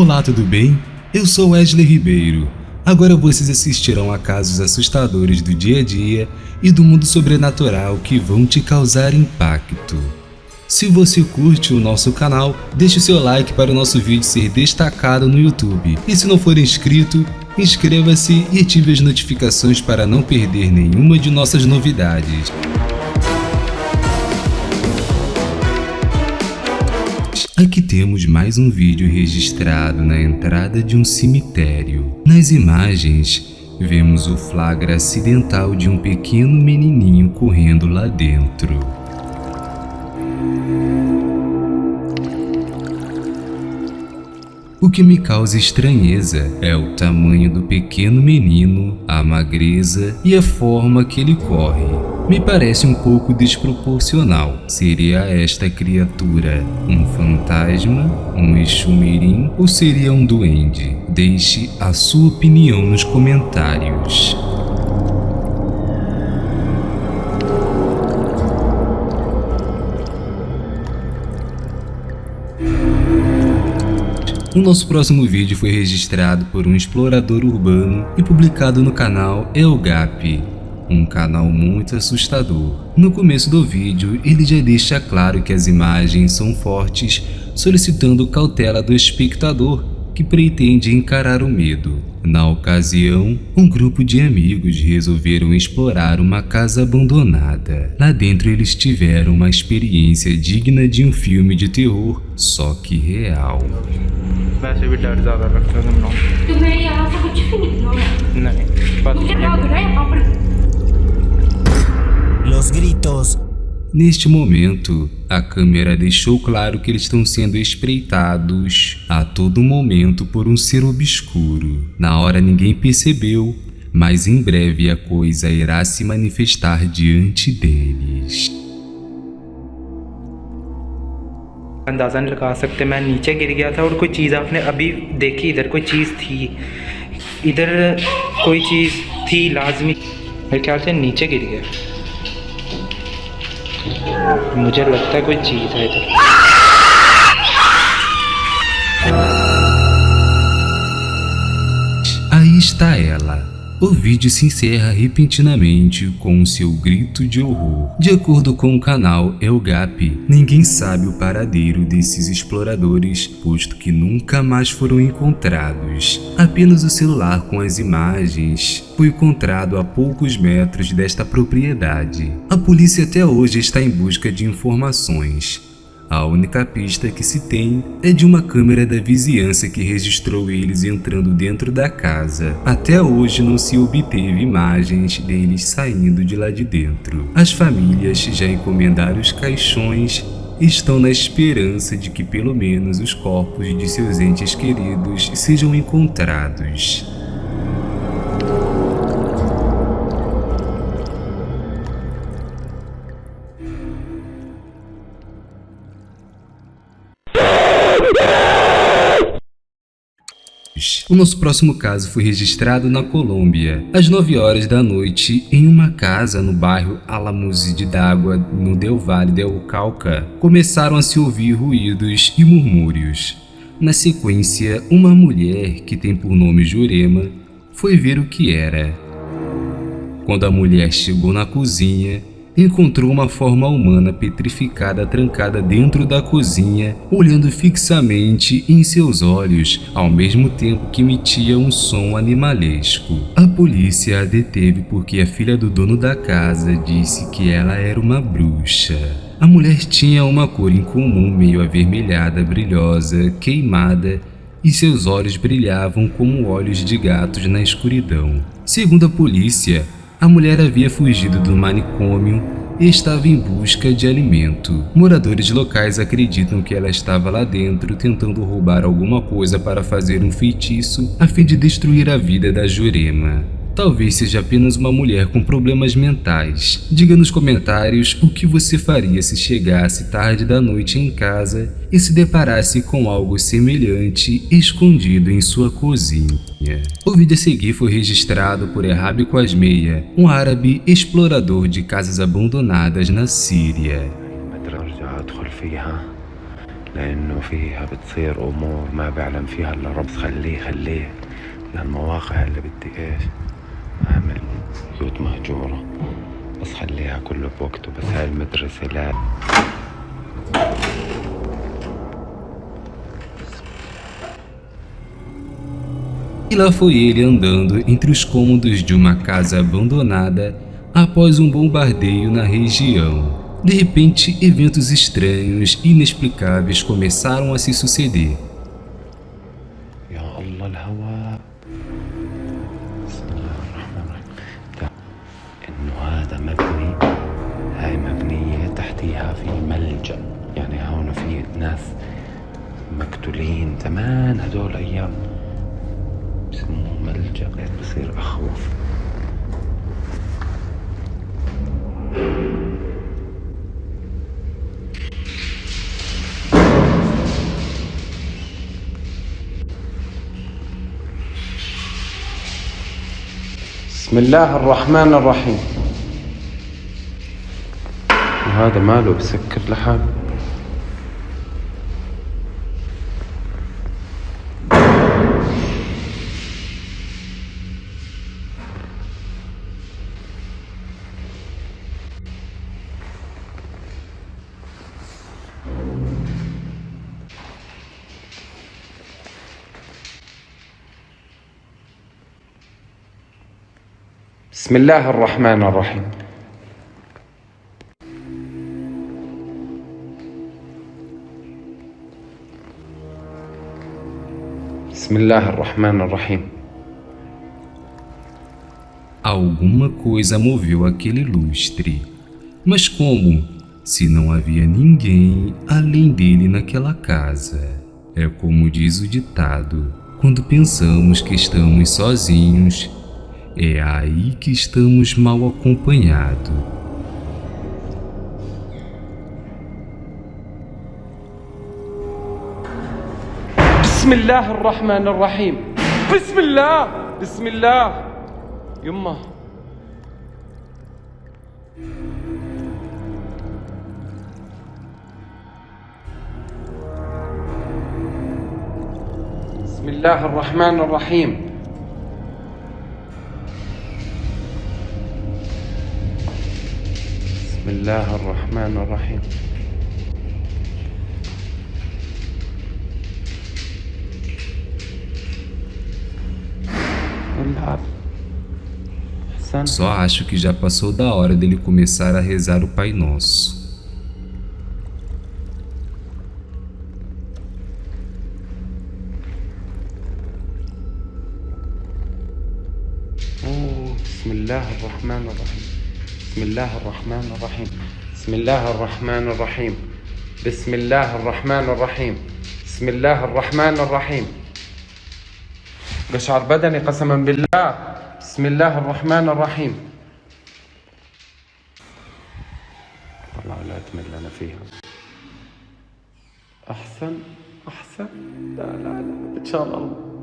Olá, tudo bem? Eu sou Wesley Ribeiro. Agora vocês assistirão a casos assustadores do dia a dia e do mundo sobrenatural que vão te causar impacto. Se você curte o nosso canal, deixe o seu like para o nosso vídeo ser destacado no YouTube. E se não for inscrito, inscreva-se e ative as notificações para não perder nenhuma de nossas novidades. Aqui temos mais um vídeo registrado na entrada de um cemitério. Nas imagens, vemos o flagra acidental de um pequeno menininho correndo lá dentro. O que me causa estranheza é o tamanho do pequeno menino, a magreza e a forma que ele corre. Me parece um pouco desproporcional. Seria esta criatura um fantasma, um exumirim ou seria um duende? Deixe a sua opinião nos comentários. O nosso próximo vídeo foi registrado por um explorador urbano e publicado no canal Elgap, um canal muito assustador. No começo do vídeo, ele já deixa claro que as imagens são fortes, solicitando cautela do espectador que pretende encarar o medo. Na ocasião, um grupo de amigos resolveram explorar uma casa abandonada. Lá dentro eles tiveram uma experiência digna de um filme de terror, só que real. वैसे भी डर ज़्यादा लगता है तुम तुम्हें यहाँ से कुछ भी निकलो नहीं बस मुझे भाग रहा है यहाँ पर Los gritos Neste momento, a câmera deixou claro que eles estão sendo espreitados a todo momento por um ser obscuro. Na hora ninguém percebeu, mas em breve a coisa irá se manifestar diante deles. अंदाज़ा नहीं लगा सकते मैं नीचे गिर गया था और कोई चीज़ आपने अभी देखी इधर कोई चीज़ थी इधर कोई चीज़ थी लाजमी मेरे ख्याल से नीचे गिर गया मुझे लगता है कोई चीज़ है इधर Aí está ela. o vídeo se encerra repentinamente com seu grito de horror. De acordo com o canal Elgap, ninguém sabe o paradeiro desses exploradores, posto que nunca mais foram encontrados. Apenas o celular com as imagens foi encontrado a poucos metros desta propriedade. A polícia até hoje está em busca de informações. A única pista que se tem é de uma câmera da vizinhança que registrou eles entrando dentro da casa. Até hoje não se obteve imagens deles saindo de lá de dentro. As famílias já encomendaram os caixões estão na esperança de que pelo menos os corpos de seus entes queridos sejam encontrados. O nosso próximo caso foi registrado na Colômbia, às 9 horas da noite, em uma casa no bairro Alamuz de D'Água, no Del Valle del Cauca. Começaram a se ouvir ruídos e murmúrios. Na sequência, uma mulher, que tem por nome Jurema, foi ver o que era. Quando a mulher chegou na cozinha, encontrou uma forma humana petrificada trancada dentro da cozinha, olhando fixamente em seus olhos, ao mesmo tempo que emitia um som animalesco. A polícia a deteve porque a filha do dono da casa disse que ela era uma bruxa. A mulher tinha uma cor incomum meio avermelhada, brilhosa, queimada e seus olhos brilhavam como olhos de gatos na escuridão. Segundo a polícia, a mulher havia fugido do manicômio e estava em busca de alimento. Moradores locais acreditam que ela estava lá dentro tentando roubar alguma coisa para fazer um feitiço a fim de destruir a vida da Jurema. Talvez seja apenas uma mulher com problemas mentais. Diga nos comentários o que você faria se chegasse tarde da noite em casa e se deparasse com algo semelhante escondido em sua cozinha. O vídeo a seguir foi registrado por Errabi Quasmeia, um árabe explorador de casas abandonadas na Síria. لأنه فيها بتصير أمور ما بعلم فيها إلا رب خليه خليه للمواقع اللي بدي إيش أعمل بيوت مهجورة بس خليها كله بوقته بس هاي المدرسة لا E lá foi ele andando entre os cômodos de uma casa abandonada após um bombardeio na região. De repente, eventos estranhos e inexplicáveis começaram a se suceder. يا الله الهواء بسم الله الرحمن الرحيم ده انه هذا مبني هاي مبنية تحتيها في ملجأ يعني هون في ناس مقتولين زمان هدول ايام هيك بصير أخوف. بسم الله الرحمن الرحيم. وهذا ماله بسكر لحاله بسم الله الرحمن الرحيم بسم الله الرحمن الرحيم Alguma coisa moveu aquele lustre. Mas como? Se não havia ninguém além dele naquela casa. É como diz o ditado: quando pensamos que estamos sozinhos, é aí que estamos mal acompanhados. بسم الله الرحمن الرحيم بسم الله بسم الله يما بسم الله الرحمن الرحيم بسم الله الرحمن الرحيم العب أحسن Só acho que já passou da hora dele começar a rezar o Pai Nosso. أوه، بسم الله الرحمن الرحيم بسم الله الرحمن الرحيم. بسم الله الرحمن الرحيم. بسم الله الرحمن الرحيم. بسم الله الرحمن الرحيم. قشعر بدني قسما بالله. بسم الله الرحمن الرحيم. والله لا تمل أنا فيها. أحسن أحسن. لا لا لا. إن شاء الله.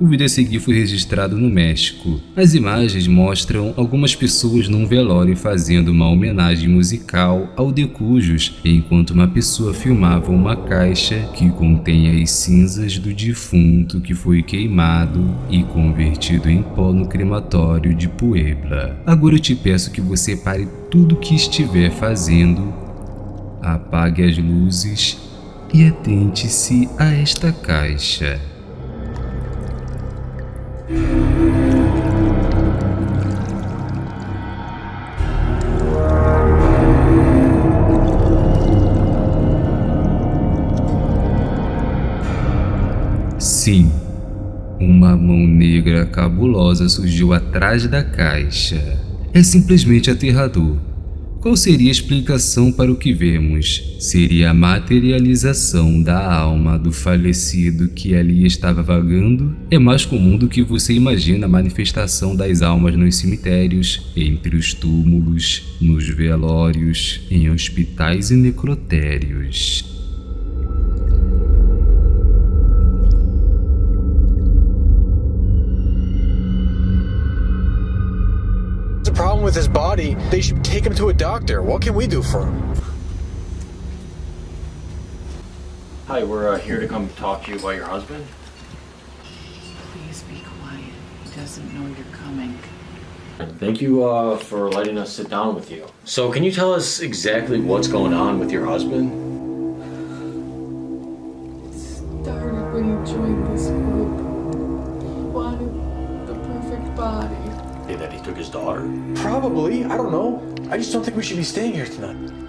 O vídeo a seguir foi registrado no México. As imagens mostram algumas pessoas num velório fazendo uma homenagem musical ao Decujos, enquanto uma pessoa filmava uma caixa que contém as cinzas do defunto que foi queimado e convertido em pó no crematório de Puebla. Agora eu te peço que você pare tudo que estiver fazendo, apague as luzes e atente-se a esta caixa. Sim, uma mão negra cabulosa surgiu atrás da caixa. É simplesmente aterrador. Qual seria a explicação para o que vemos? Seria a materialização da alma do falecido que ali estava vagando? É mais comum do que você imagina a manifestação das almas nos cemitérios, entre os túmulos, nos velórios, em hospitais e necrotérios. With his body, they should take him to a doctor. What can we do for him? Hi, we're uh, here to come talk to you about your husband. Please be quiet. He doesn't know you're coming. Thank you uh, for letting us sit down with you. So, can you tell us exactly what's going on with your husband? It Started when you joined this that he took his daughter. Probably. I don't know. I just don't think we should be staying here tonight.